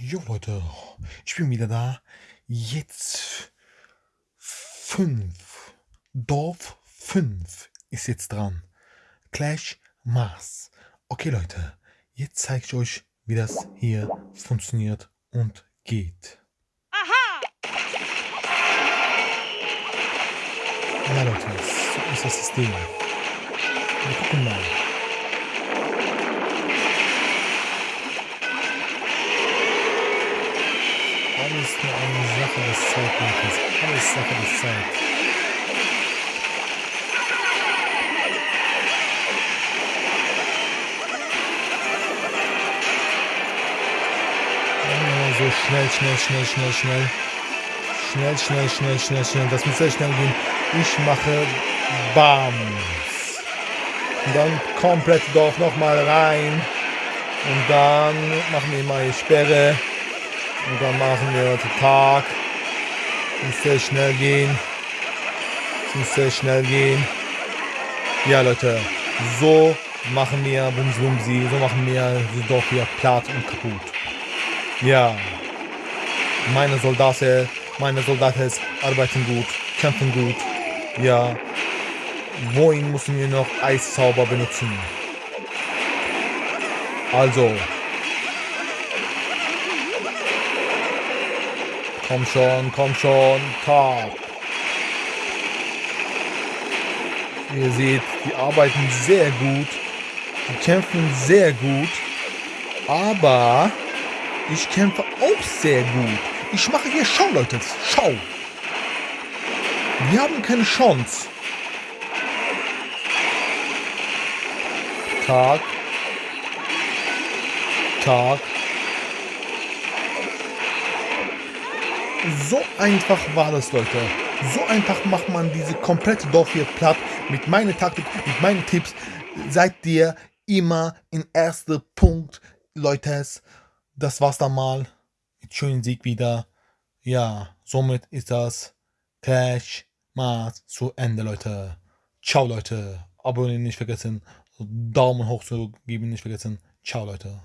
Jo Leute, ich bin wieder da. Jetzt 5. Dorf 5 ist jetzt dran. Clash Mars. Okay Leute, jetzt zeige ich euch, wie das hier funktioniert und geht. Aha! Ja Leute, so ist das System. Wir gucken mal. Alles nur eine Sache des Zeitmaches. Alles Sache des Zeit. So schnell, schnell, schnell, schnell, schnell. Schnell, schnell, schnell, schnell, schnell. Das muss sehr schnell gehen. Ich mache Bams. Und dann komplett Dorf nochmal rein. Und dann machen wir mal die Sperre. Und dann machen wir den Tag. Muss sehr schnell gehen. Muss sehr schnell gehen. Ja, Leute. So machen wir Bums Bumsi. So machen wir das Dorf hier platt und kaputt. Ja. Meine Soldaten, meine Soldaten arbeiten gut, kämpfen gut. Ja. Wohin müssen wir noch Eiszauber benutzen? Also. Komm schon, komm schon, Tag. Ihr seht, die arbeiten sehr gut. Die kämpfen sehr gut. Aber ich kämpfe auch sehr gut. Ich mache hier Schau, Leute. Schau. Wir haben keine Chance. Tag. Tag. So einfach war das, Leute. So einfach macht man diese komplette Dorf hier platt. Mit meiner Taktik, mit meinen Tipps seid ihr immer in erster Punkt, Leute. Das war's dann mal. Mit schönen Sieg wieder. Ja, somit ist das Clash Mars zu Ende, Leute. Ciao, Leute. Abonnieren nicht vergessen. Daumen hoch zu geben nicht vergessen. Ciao, Leute.